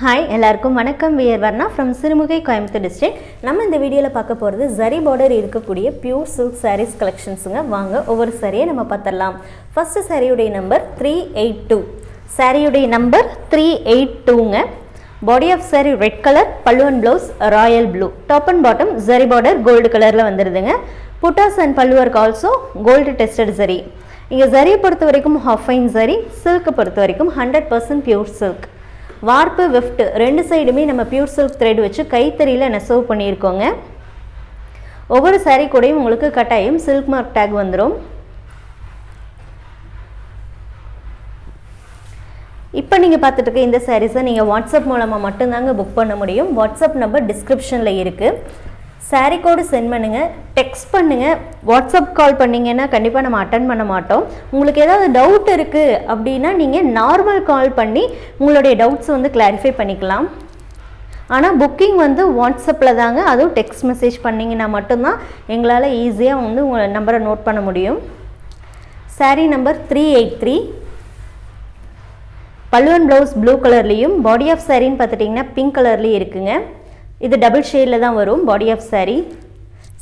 Hi எல்லாருக்கும் வணக்கம். We're Varna from Sirumugai Coimbatore district நம்ம இந்த வீடியோவில் பார்க்க போகிறது ஜரி பார்டர் இருக்கக்கூடிய பியூர் சில்க் சாரீஸ் கலெக்ஷன்ஸுங்க வாங்க ஒவ்வொரு சாரியை நம்ம பார்த்துடலாம். ஃபஸ்ட்டு சாரியுடைய நம்பர் த்ரீ எயிட் டூ சாரியுடைய number three eight டூங்க body of sari red colour பல்லுவன் blouse royal blue top and bottom zari border gold கலரில் வந்துடுதுங்க புட்டாஸ் அண்ட் பல்லுவர்க்கு ஆல்சோ கோல்டு டெஸ்டட் ஜரி இங்கே ஜரியை பொறுத்த வரைக்கும் ஹஃபைன் ஜரி சில்க்கை பொறுத்த வரைக்கும் hundred percent pure silk warp weft ரெண்டு சைடுமே நம்ம பியூர் சில்க் த்ரெட் வச்சு கைத்தறியில் நெசவு பண்ணியிருக்கோங்க. ஒவ்வொரு saree கூடயும் உங்களுக்கு கட்டாயம் சில்க் மார்க் டேக் வந்துடும் இப்போ நீங்கள் பார்த்துட்டு இருக்க இந்த சாரீஸை நீங்கள் வாட்ஸ்அப் மூலமாக மட்டும்தாங்க புக் பண்ண முடியும். வாட்ஸ்அப் நம்பர் டிஸ்கிரிப்ஷனில் இருக்குது சாரீ கோடு சென்ட் பண்ணுங்கள் டெக்ஸ்ட் பண்ணுங்கள் வாட்ஸ்அப் கால் பண்ணிங்கன்னா கண்டிப்பாக நம்ம அட்டன் பண்ண மாட்டோம். உங்களுக்கு ஏதாவது டவுட் இருக்குது அப்படின்னா நீங்கள் நார்மல் கால் பண்ணி உங்களுடைய டவுட்ஸ் வந்து கிளாரிஃபை பண்ணிக்கலாம். ஆனால் புக்கிங் வந்து வாட்ஸ்அப்பில் தாங்க அதுவும் டெக்ஸ்ட் மெசேஜ் பண்ணிங்கன்னா மட்டும்தான் எங்களால் ஈஸியாக வந்து உங்கள் நம்பரை நோட் பண்ண முடியும். Sari number three eight three pallu and blouse blue கலர்லேயும் பாடி ஆஃப் சாரின்னு பார்த்துட்டிங்கன்னா பிங்க் கலர்லேயும் இருக்குங்க. இது டபுள் ஷேடில் தான் வரும் பாடி ஆஃப் சாரீ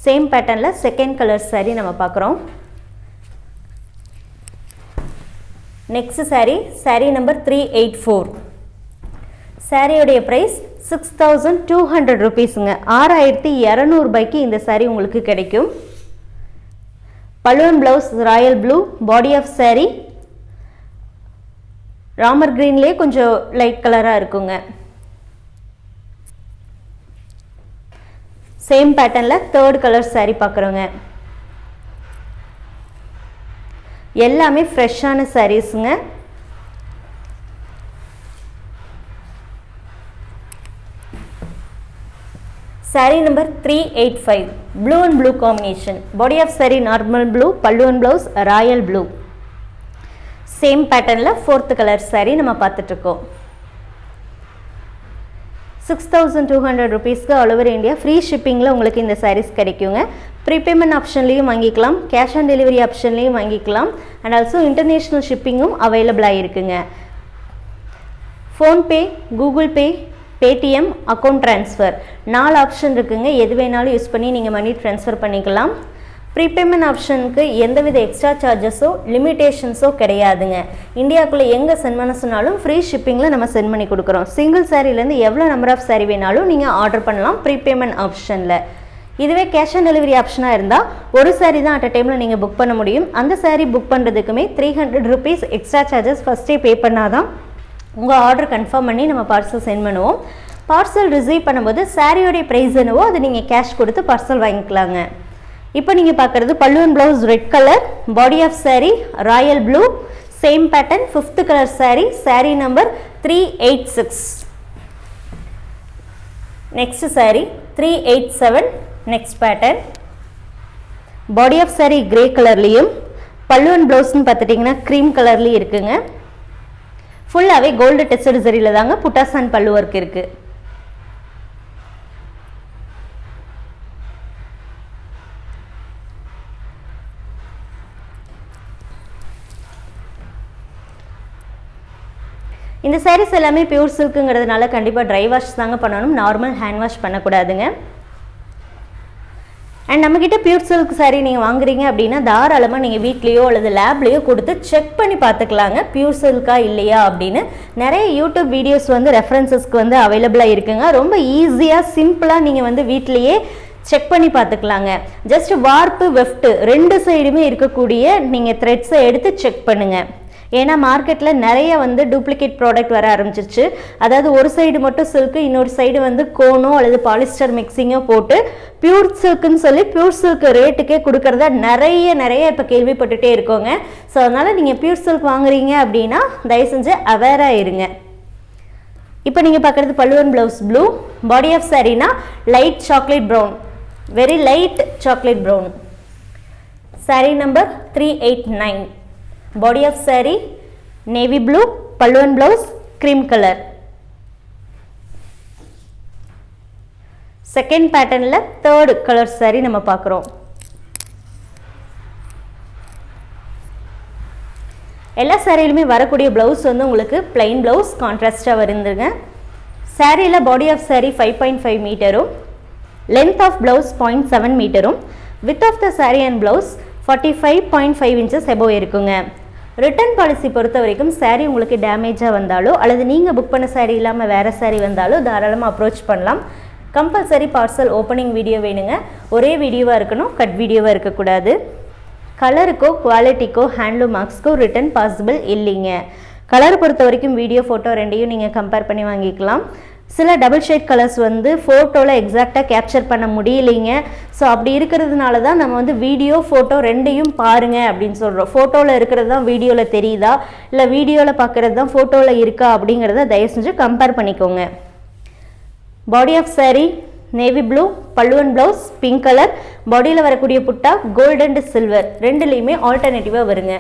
சேம் பேட்டர்னில் செகண்ட் கலர் சாரீ நம்ம பார்க்குறோம். Next sari sari number three eight four சாரியோடைய price six thousand two hundred ருபீஸுங்க ஆறாயிரத்தி இரநூறுபாய்க்கு இந்த சாரீ உங்களுக்கு கிடைக்கும். Pallu and blouse royal blue body of sari Ramar க்ரீன்லேயே கொஞ்சம் லைட் கலராக இருக்குங்க. சேம் பேட்டர்னில் தேர்ட் கலர் சேரீ பார்க்குறோங்க எல்லாமே ஃப்ரெஷ்ஷான சாரீஸுங்க sari number three eight five blue and blue combination body of sari normal blue pallu and blouse royal blue same பேட்டர்னில் fourth colour sari நம்ம பார்த்துட்ருக்கோம் six thousand two hundred ருபீஸ்க்கு ஆல் ஓவர் இந்தியா ஃப்ரீ ஷிப்பிங்கில் உங்களுக்கு இந்த சாரீஸ் கிடைக்குங்க. ப்ரீபேமெண்ட் ஆப்ஷன்லேயும் வாங்கிக்கலாம். Cash on delivery ஆப்ஷன்லேயும் வாங்கிக்கலாம். அண்ட் ஆல்சோ இன்டர்நேஷ்னல் ஷிப்பிங்கும் அவைலபிளாக இருக்குங்க. PhonePe Google Pay Paytm account transfer நாலு ஆப்ஷன் இருக்குங்க. எது வேணாலும் யூஸ் பண்ணி நீங்கள் மணி ட்ரான்ஸ்ஃபர் பண்ணிக்கலாம். ப்ரீபேமெண்ட் ஆப்ஷனுக்கு எந்தவித எக்ஸ்ட்ரா சார்ஜஸோ லிமிட்டேஷன்ஸோ கிடையாதுங்க. இந்தியாவுக்குள்ளே எங்கே சென்ட் பண்ண சொன்னாலும் ஃப்ரீ ஷிப்பிங்கில் நம்ம சென்ட் பண்ணி கொடுக்குறோம். சிங்கிள் சாரீலேருந்து எவ்வளோ நம்பர் ஆஃப் சாரீ வேணாலும் நீங்கள் ஆர்டர் பண்ணலாம் ப்ரீபேமெண்ட் ஆப்ஷனில் இதுவே கேஷ் ஆன் டெலிவரி ஆப்ஷனாக இருந்தால் ஒரு சாரீ தான் அட் அ டைமில் நீங்கள் புக் பண்ண முடியும். அந்த sari book பண்ணுறதுக்குமே three hundred rupees extra charges ஃபஸ்ட்டே பே பண்ணாதான் உங்கள் ஆர்டர் கன்ஃபார்ம் பண்ணி நம்ம பார்சல் சென்ட் பண்ணுவோம். பார்சல் ரிசீவ் பண்ணும்போது சாரியோடைய ப்ரைஸ் என்னவோ அது நீங்கள் கேஷ் கொடுத்து பார்சல் வாங்கிக்கலாங்க. இப்போ நீங்கள் பார்க்குறது pallu and blouse red colour body of sari royal blue same pattern fifth colour sari sari number three eight six next sari three eight seven next pattern body of sari grey கலர்லேயும் பல்லுவன் ப்ளவுஸ்னு பார்த்துட்டிங்கன்னா cream கலர்லேயும் இருக்குங்க. ஃபுல்லாகவே gold tested சரியில் தாங்க புட்டாசான் and பல்லு work இருக்குது இந்த சாரீஸ் எல்லாமே பியூர் சில்க்குங்கிறதுனால கண்டிப்பாக ட்ரை வாஷ் தாங்க பண்ணணும். நார்மல் ஹேண்ட் வாஷ் பண்ணக்கூடாதுங்க. அண்ட் நம்மக்கிட்ட பியூர் சில்க் சாரீ நீங்கள் வாங்குறீங்க அப்படின்னா தாராளமாக நீங்கள் வீட்லேயோ அல்லது லேப்லேயோ கொடுத்து செக் பண்ணி பார்த்துக்கலாங்க. பியூர் சில்கா இல்லையா அப்படின்னு. நிறைய யூடியூப் வீடியோஸ் வந்து ரெஃபரன்சஸ்க்கு வந்து அவைலபிளாக இருக்குங்க. ரொம்ப ஈஸியாக சிம்பிளாக நீங்கள் வந்து வீட்லேயே செக் பண்ணி பார்த்துக்கலாங்க. ஜஸ்ட் வார்ப்பு வெஃப்ட்டு ரெண்டு சைடுமே இருக்கக்கூடிய நீங்கள் த்ரெட்ஸை எடுத்து செக் பண்ணுங்கள் ஏன்னா மார்க்கெட்டில் நிறைய வந்து டூப்ளிகேட் ப்ராடக்ட் வர ஆரம்பிச்சிருச்சு. அதாவது ஒரு சைடு மட்டும் சில்க்கு இன்னொரு சைடு வந்து கோனோ அல்லது பாலிஸ்டர் மிக்சிங்கோ போட்டு பியூர் சில்க்குன்னு சொல்லி பியூர் சில்க் ரேட்டுக்கே கொடுக்கறத நிறைய நிறைய இப்போ கேள்விப்பட்டுட்டே இருக்கோங்க. ஸோ அதனால் நீங்கள் பியூர் சில்க் வாங்குறீங்க அப்படின்னா தயவு செஞ்சு அவேராக இருங்க. இப்போ நீங்கள் பார்க்குறது pallu and blouse blue body of சாரீனா light chocolate brown very light chocolate brown sari number three eight nine body of saree navy blue pallu and blouse cream colour second பேட்டர்னில் third colour saree நம்ம பார்க்குறோம். எல்லா சாரியிலுமே வரக்கூடிய blouse வந்து உங்களுக்கு plain blouse கான்ட்ராஸ்டாக வருந்துருங்க சாரியில் body of sari five point five மீட்டரும் length of blouse point seven மீட்டரும் with of the sari and blouse forty five point five inches above இருக்குங்க. ரிட்டர்ன் பாலிசி பொறுத்த வரைக்கும் சாரீ உங்களுக்கு டேமேஜாக வந்தாலோ அல்லது நீங்கள் புக் பண்ண சாரீ இல்லாமல் வேறு சாரீ வந்தாலோ தாராளமாக அப்ரோச் பண்ணலாம். கம்பல்சரி பார்சல் ஓப்பனிங் வீடியோ வேணுங்க. ஒரே வீடியோவாக இருக்கணும் கட் வீடியோவாக இருக்கக்கூடாது. கலருக்கோ குவாலிட்டிக்கோ ஹேண்ட்லூம் மார்க்ஸ்க்கோ ரிட்டர்ன் பாசிபிள் இல்லைங்க. கலர் பொறுத்த வரைக்கும் வீடியோ ஃபோட்டோ ரெண்டையும் நீங்கள் கம்பேர் பண்ணி வாங்கிக்கலாம். சில டபுள் ஷேட் கலர்ஸ் வந்து ஃபோட்டோவில் எக்ஸாக்டாக கேப்சர் பண்ண முடியலைங்க. ஸோ அப்படி இருக்கிறதுனால தான் நம்ம வந்து வீடியோ ஃபோட்டோ ரெண்டையும் பாருங்க அப்படின்னு சொல்கிறோம் ஃபோட்டோவில் இருக்கிறது தான் வீடியோவில் தெரியுதா? இல்லை வீடியோவில் பார்க்குறது தான் ஃபோட்டோவில் இருக்கா அப்படிங்கிறத தயவு செஞ்சு கம்பேர் பண்ணிக்கோங்க. Body of sari navy blue pallu and blouse pink colour பாடியில் வரக்கூடிய புட்டா கோல்டு அண்ட் சில்வர் ரெண்டுலேயுமே ஆல்டர்னேட்டிவாக வருங்க.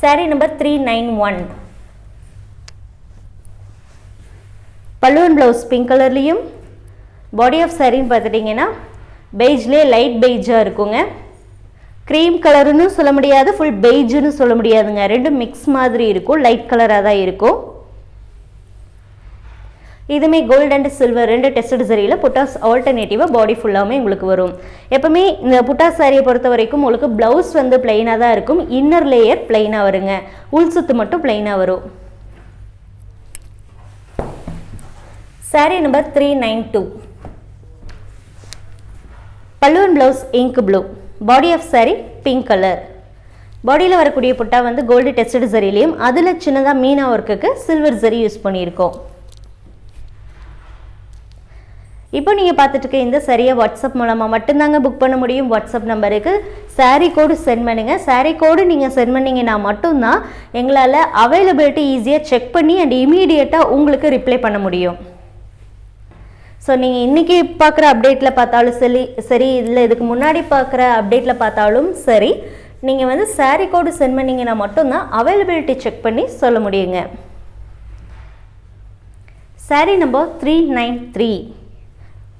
Sari number three nine one pallu and blouse pink கலர்லேயும் பாடி ஆஃப் சாரின்னு பார்த்துட்டிங்கன்னா பெய்ஜ்லேயே லைட் பெய்ஜாக இருக்குங்க. க்ரீம் கலருன்னு சொல்ல முடியாது ஃபுல் பெய்ஜுன்னு சொல்ல முடியாதுங்க. ரெண்டும் மிக்ஸ் மாதிரி இருக்கும் லைட் கலராக தான் இருக்கும். இதுவுமே கோல்டு அண்ட் சில்வர் ரெண்டு டெஸ்ட் சரியில் புட்டாஸ் ஆல்டர்னேட்டிவாக பாடி ஃபுல்லாமே உங்களுக்கு வரும். எப்போவுமே இந்த புட்டாஸ் சாரியை பொறுத்த வரைக்கும் உங்களுக்கு ப்ளவுஸ் வந்து பிளெயினாக தான் இருக்கும். இன்னர் லேயர் பிளெயினாக வருங்க. உள் சுத்து மட்டும் பிளெயினாக வரும். Sari number three nine two pallu and blouse ink blue body of sari pink colour பாடியில் வரக்கூடிய புட்டா வந்து கோல்டு டெஸ்டட் சரிலையும் அதில் சின்னதாக மீனா ஒர்க்குக்கு சில்வர் சரி யூஸ் பண்ணியிருக்கோம். இப்போ நீங்கள் பார்த்துட்டு இருக்க இந்த சரியை வாட்ஸ்அப் மூலமாக மட்டும்தாங்க புக் பண்ண முடியும். வாட்ஸ்அப் நம்பருக்கு சாரீ கோடு சென்ட் பண்ணுங்கள் சாரீ கோடு நீங்கள் சென்ட் பண்ணிங்கன்னா மட்டும்தான் எங்களால் அவைலபிலிட்டி ஈஸியாக செக் பண்ணி அண்ட் இமீடியட்டாக உங்களுக்கு ரிப்ளை பண்ண முடியும். ஸோ நீங்கள் இன்றைக்கி பார்க்குற அப்டேட்டில் பார்த்தாலும் சரி சரி இல்லை இதுக்கு முன்னாடி பார்க்குற அப்டேட்டில் பார்த்தாலும் சரி நீங்கள் வந்து சாரீ கோடு சென்ட் பண்ணிங்கன்னா மட்டும்தான் அவைலபிலிட்டி செக் பண்ணி சொல்ல முடியுங்க. Sari number three nine three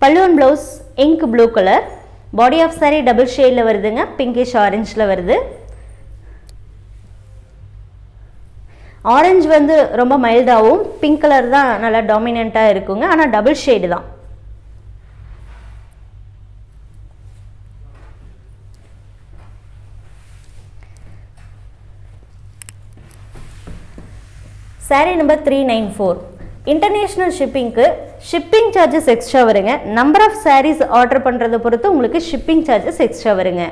pallu and blouse ink blue colour body of sari double ஷேடில் வருதுங்க பிங்கிஷ் ஆரஞ்சில் வருது. ஆரஞ்சு வந்து ரொம்ப மைல்டாகவும் பிங்க் கலர் தான் நல்லா டாமினண்ட்டாக இருக்குங்க ஆனால் டபுள் ஷேடு தான். Sari number three nine four international ஷிப்பிங்க்கு shipping charges extra வருங்க. நம்பர் ஆஃப் சாரீஸ் ஆர்டர் பண்ணுறதை பொறுத்து உங்களுக்கு ஷிப்பிங் சார்ஜஸ் எக்ஸ்ட்ரா வருங்க.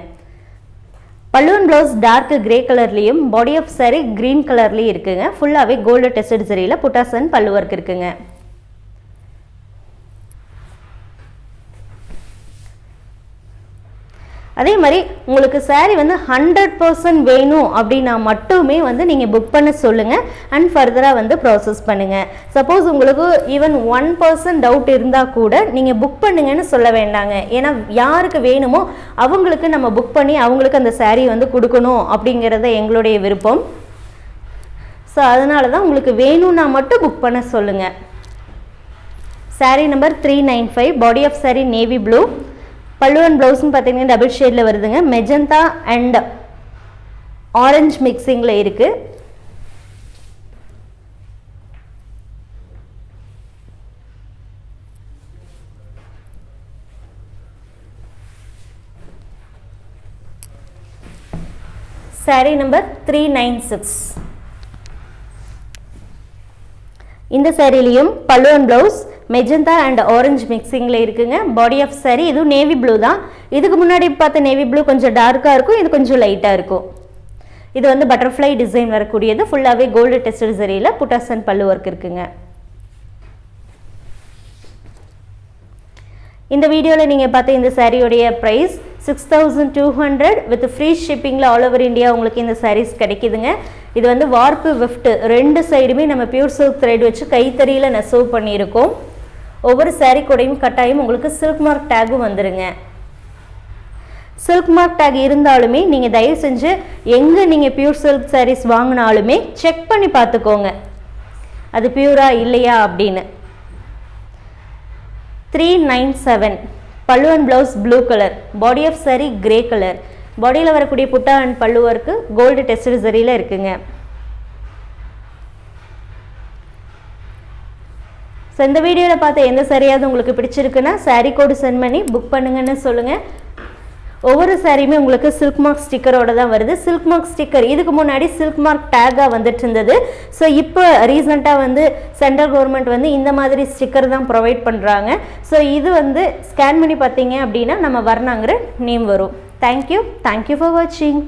பல்லுவன் ப்ளவுஸ் டார்க் கிரே கலர்லேயும் பாடி ஆஃப் சாரி க்ரீன் கலர்லேயும் இருக்குங்க. ஃபுல்லாகவே கோல்டு டெஸ்டட் சரியில் புட்டாசன் பல்லு ஒர்க் இருக்குங்க. அதே மாதிரி உங்களுக்கு சாரீ வந்து ஹண்ட்ரட் பர்சன்ட் வேணும் அப்படின்னா மட்டுமே வந்து நீங்கள் புக் பண்ண சொல்லுங்கள் அண்ட் ஃபர்தராக வந்து ப்ராசஸ் பண்ணுங்கள் சப்போஸ் உங்களுக்கு ஈவன் ஒன் பர்சன்ட் டவுட் இருந்தால் கூட நீங்கள் புக் பண்ணுங்கன்னு சொல்ல வேண்டாங்க. ஏன்னா யாருக்கு வேணுமோ அவங்களுக்கு நம்ம புக் பண்ணி அவங்களுக்கு அந்த சாரீ வந்து கொடுக்கணும் அப்படிங்கிறத எங்களுடைய விருப்பம். ஸோ அதனால தான் உங்களுக்கு வேணும்னா மட்டும் புக் பண்ண சொல்லுங்கள் sari number three nine five body of sari navy blue pallu and ப்ளவுஸ்னு பார்த்தீங்கன்னா டபுள் ஷேடில் வருதுங்க. மெஜந்தா அண்ட் ஆரஞ்ச் மிக்சிங்கில் இருக்குது sari number three nine six இந்த சாரிலையும் pallu and blouse magenta and orange மிக்சிங்கில் இருக்குங்க. பாடி ஆஃப் சாரி இதுவும் நேவி ப்ளூ தான். இதுக்கு முன்னாடி பார்த்த நேவி ப்ளூ கொஞ்சம் டார்க்காக இருக்கும் இது கொஞ்சம் லைட்டாக இருக்கும். இது வந்து பட்டர்ஃப்ளை டிசைன் வரக்கூடியது. ஃபுல்லாகவே கோல்டு டெஸ்டட் சரியில் புட்டாசன் பல்லு ஒர்க் இருக்குங்க. இந்த வீடியோவில் நீங்கள் பார்த்த இந்த சாரியோடைய price six thousand two hundred with free ஷிப்பிங்கில் all over India உங்களுக்கு இந்த சாரீஸ் கிடைக்குதுங்க. இது வந்து வார்ப்பு விஃப்ட் ரெண்டு சைடுமே நம்ம பியூர் சில்க் த்ரெட் வச்சு கைத்தறியில் நெசவு பண்ணியிருக்கோம். ஒவ்வொரு சாரீ கூடையும் கட்டாயம் உங்களுக்கு சில்க் மார்க் டேகும் வந்துடுங்க சில்க் மார்க் டேக் இருந்தாலுமே நீங்கள் தயவு செஞ்சு எங்கே நீங்கள் பியூர் சில்க் சாரீஸ் வாங்கினாலுமே செக் பண்ணி பார்த்துக்கோங்க. அது பியூரா இல்லையா அப்படின்னு. Three nine seven pallu and blouse blue colour body of sari grey colour பாடியில் வரக்கூடிய புட்டா அண்ட் பல்லு ஒர்க்கு கோல்டு டெஸ்ட் சரியில் இருக்குங்க. ஸோ இந்த வீடியோவில் பார்த்த எந்த சரியாவது உங்களுக்கு பிடிச்சிருக்குன்னா saree கோடு சென்ட் பண்ணி புக் பண்ணுங்கன்னு சொல்லுங்கள் ஒவ்வொரு சாரியுமே உங்களுக்கு சில்க் மார்க் ஸ்டிக்கரோட தான் வருது. சில்க் மார்க் ஸ்டிக்கர் இதுக்கு முன்னாடி சில்க் மார்க் டேக்காக வந்துட்டு இருந்தது ஸோ இப்போ ரீசெண்டாக வந்து சென்ட்ரல் கவர்மெண்ட் வந்து இந்த மாதிரி ஸ்டிக்கர் தான் ப்ரொவைட் பண்ணுறாங்க ஸோ இது வந்து ஸ்கேன் பண்ணி பார்த்தீங்க அப்படின்னா நம்ம வர்ணாங்கிற நேம் வரும். Thank you thank you for வாட்சிங்